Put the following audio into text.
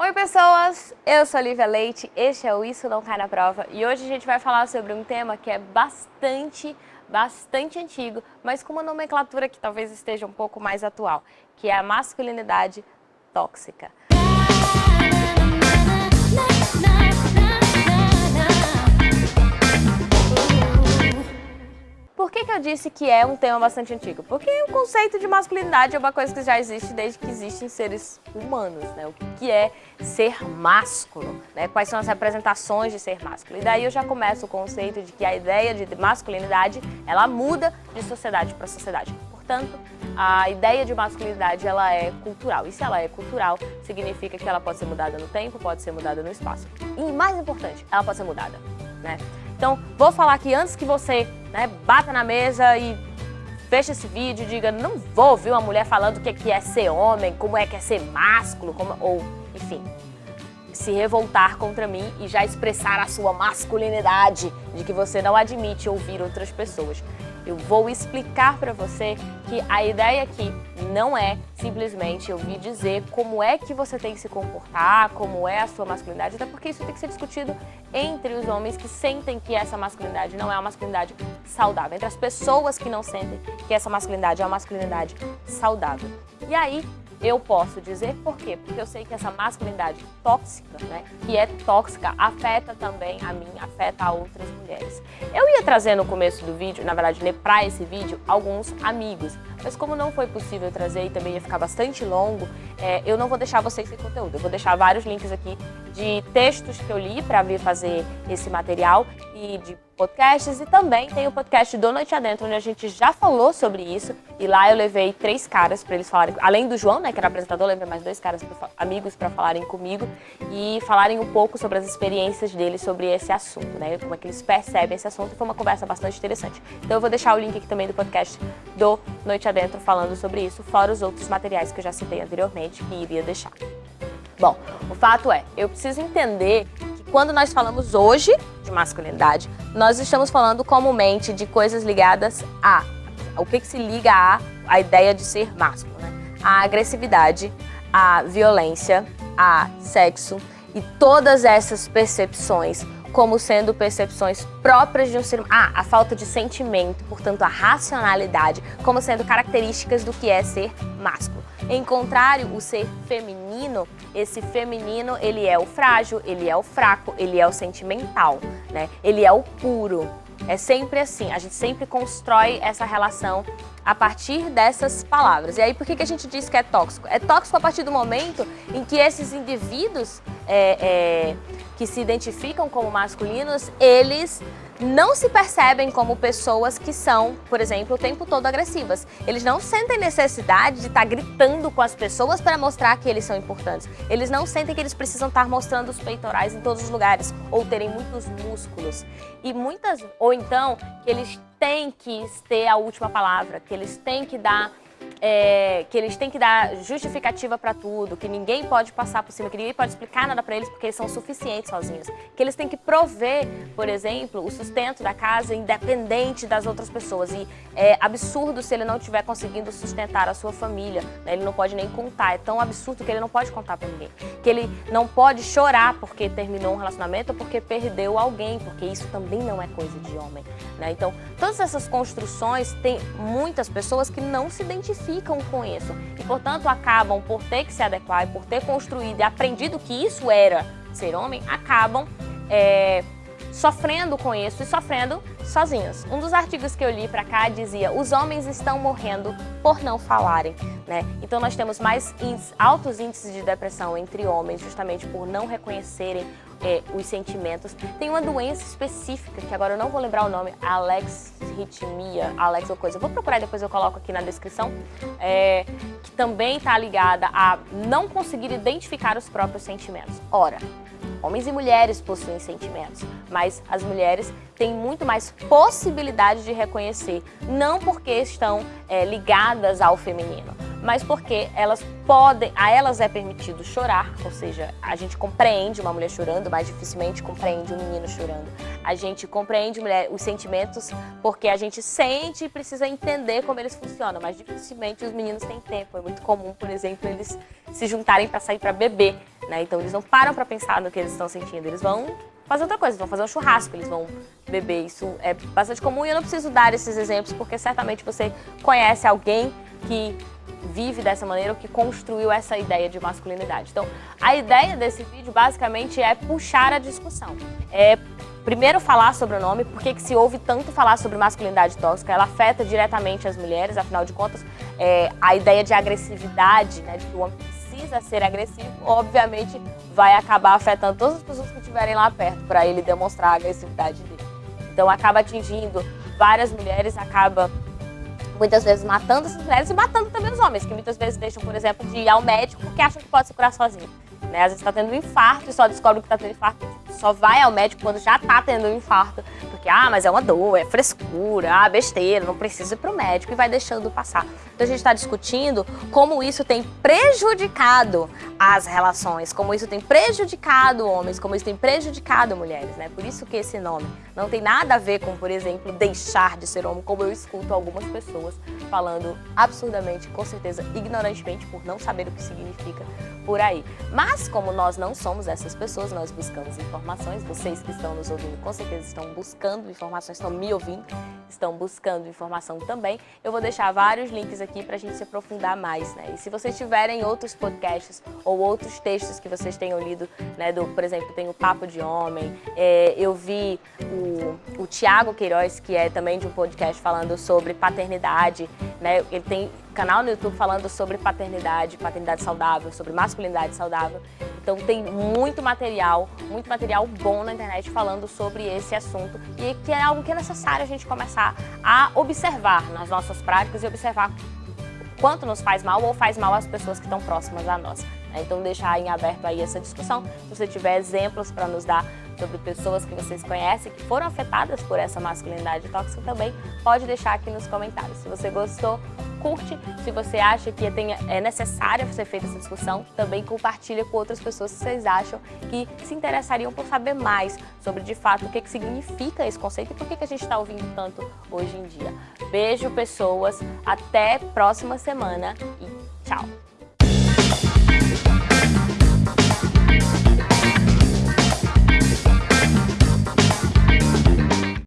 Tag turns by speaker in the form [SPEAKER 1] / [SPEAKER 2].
[SPEAKER 1] Oi pessoas, eu sou Lívia Leite, este é o Isso Não Cai Na Prova e hoje a gente vai falar sobre um tema que é bastante, bastante antigo, mas com uma nomenclatura que talvez esteja um pouco mais atual, que é a masculinidade tóxica. Por que, que eu disse que é um tema bastante antigo? Porque o conceito de masculinidade é uma coisa que já existe desde que existem seres humanos, né? O que é ser másculo, né? Quais são as representações de ser másculo. E daí eu já começo o conceito de que a ideia de masculinidade, ela muda de sociedade para sociedade. Portanto, a ideia de masculinidade ela é cultural. E se ela é cultural, significa que ela pode ser mudada no tempo, pode ser mudada no espaço. E mais importante, ela pode ser mudada, né? Então, vou falar aqui antes que você né, bata na mesa e feche esse vídeo e diga não vou ouvir uma mulher falando o que é ser homem, como é que é ser másculo, como, ou, enfim, se revoltar contra mim e já expressar a sua masculinidade de que você não admite ouvir outras pessoas. Eu vou explicar para você que a ideia aqui não é simplesmente ouvir dizer como é que você tem que se comportar, como é a sua masculinidade, até porque isso tem que ser discutido entre os homens que sentem que essa masculinidade não é uma masculinidade saudável, entre as pessoas que não sentem que essa masculinidade é uma masculinidade saudável. E aí, eu posso dizer por quê? Porque eu sei que essa masculinidade tóxica, né, que é tóxica, afeta também a mim, afeta a outras mulheres. Eu ia trazer no começo do vídeo, na verdade, para esse vídeo, alguns amigos, mas como não foi possível trazer e também ia ficar bastante longo, é, eu não vou deixar vocês sem conteúdo. Eu vou deixar vários links aqui de textos que eu li para vir fazer esse material e de podcasts e também tem o podcast do Noite Adentro, onde a gente já falou sobre isso e lá eu levei três caras para eles falarem, além do João, né, que era apresentador, eu levei mais dois caras, amigos para falarem comigo e falarem um pouco sobre as experiências deles sobre esse assunto, né, como é que eles percebem esse assunto, foi uma conversa bastante interessante. Então eu vou deixar o link aqui também do podcast do Noite Adentro falando sobre isso, fora os outros materiais que eu já citei anteriormente que iria deixar. Bom, o fato é, eu preciso entender quando nós falamos hoje de masculinidade, nós estamos falando comumente de coisas ligadas a. O que, que se liga a a ideia de ser másculo, né? A agressividade, a violência, a sexo e todas essas percepções como sendo percepções próprias de um ser humano. Ah, a falta de sentimento, portanto a racionalidade, como sendo características do que é ser másculo. Em contrário, o ser feminino, esse feminino, ele é o frágil, ele é o fraco, ele é o sentimental, né? Ele é o puro. É sempre assim, a gente sempre constrói essa relação a partir dessas palavras. E aí, por que, que a gente diz que é tóxico? É tóxico a partir do momento em que esses indivíduos é, é, que se identificam como masculinos, eles não se percebem como pessoas que são, por exemplo, o tempo todo agressivas. Eles não sentem necessidade de estar gritando com as pessoas para mostrar que eles são importantes. Eles não sentem que eles precisam estar mostrando os peitorais em todos os lugares ou terem muitos músculos. E muitas, ou então, que eles têm que ter a última palavra, que eles têm que dar é, que eles têm que dar justificativa para tudo, que ninguém pode passar por cima, que ninguém pode explicar nada para eles porque eles são suficientes sozinhos. Que eles têm que prover, por exemplo, o sustento da casa independente das outras pessoas. E é absurdo se ele não estiver conseguindo sustentar a sua família. Né? Ele não pode nem contar. É tão absurdo que ele não pode contar para ninguém. Que ele não pode chorar porque terminou um relacionamento ou porque perdeu alguém, porque isso também não é coisa de homem. Né? Então, todas essas construções, tem muitas pessoas que não se identificam identificam com isso e, portanto, acabam por ter que se adequar e por ter construído e aprendido que isso era ser homem, acabam é, sofrendo com isso e sofrendo sozinhos. Um dos artigos que eu li para cá dizia os homens estão morrendo por não falarem, né? Então nós temos mais índices, altos índices de depressão entre homens justamente por não reconhecerem é, os sentimentos. Tem uma doença específica, que agora eu não vou lembrar o nome, alexithymia, alex ou coisa. Vou procurar depois eu coloco aqui na descrição, é, que também está ligada a não conseguir identificar os próprios sentimentos. Ora, homens e mulheres possuem sentimentos, mas as mulheres têm muito mais possibilidade de reconhecer, não porque estão é, ligadas ao feminino, mas porque elas podem, a elas é permitido chorar, ou seja, a gente compreende uma mulher chorando, mas dificilmente compreende um menino chorando. A gente compreende mulher, os sentimentos porque a gente sente e precisa entender como eles funcionam, mas dificilmente os meninos têm tempo. É muito comum, por exemplo, eles se juntarem para sair para beber, né? Então eles não param para pensar no que eles estão sentindo, eles vão fazer outra coisa, vão fazer um churrasco, eles vão beber. Isso é bastante comum e eu não preciso dar esses exemplos porque certamente você conhece alguém que vive dessa maneira ou que construiu essa ideia de masculinidade. Então, a ideia desse vídeo basicamente é puxar a discussão. É primeiro falar sobre o nome, porque que se ouve tanto falar sobre masculinidade tóxica, ela afeta diretamente as mulheres, afinal de contas, é, a ideia de agressividade, né, de que o homem precisa ser agressivo, obviamente vai acabar afetando todas as pessoas que estiverem lá perto para ele demonstrar a agressividade dele. Então acaba atingindo várias mulheres, acaba muitas vezes matando essas mulheres e matando também os homens, que muitas vezes deixam, por exemplo, de ir ao médico porque acham que pode se curar sozinho. Né? Às vezes está tendo um infarto e só descobre que está tendo infarto, só vai ao médico quando já está tendo um infarto. Porque, ah, mas é uma dor, é frescura, ah, besteira, não precisa ir para o médico e vai deixando passar. Então a gente está discutindo como isso tem prejudicado as relações, como isso tem prejudicado homens, como isso tem prejudicado mulheres, né? Por isso que esse nome não tem nada a ver com, por exemplo, deixar de ser homem, como eu escuto algumas pessoas falando absurdamente, com certeza ignorantemente, por não saber o que significa por aí. Mas como nós não somos essas pessoas, nós buscamos informações, vocês que estão nos ouvindo com certeza estão buscando informações, estão me ouvindo, estão buscando informação também. Eu vou deixar vários links aqui para a gente se aprofundar mais, né? E se vocês tiverem outros podcasts ou outros textos que vocês tenham lido, né, do, por exemplo, tem o Papo de Homem, é, eu vi o, o Tiago Queiroz, que é também de um podcast falando sobre paternidade, né? Ele tem canal no YouTube falando sobre paternidade, paternidade saudável, sobre masculinidade saudável. Então tem muito material, muito material bom na internet falando sobre esse assunto e que é algo que é necessário a gente começar a observar nas nossas práticas e observar quanto nos faz mal ou faz mal às pessoas que estão próximas a nós. Né? Então deixar em aberto aí essa discussão. Se você tiver exemplos para nos dar sobre pessoas que vocês conhecem que foram afetadas por essa masculinidade tóxica também, pode deixar aqui nos comentários. Se você gostou, curte. Se você acha que é necessária ser feita essa discussão, também compartilha com outras pessoas que vocês acham que se interessariam por saber mais sobre, de fato, o que, que significa esse conceito e por que, que a gente está ouvindo tanto hoje em dia. Beijo, pessoas. Até próxima semana e tchau!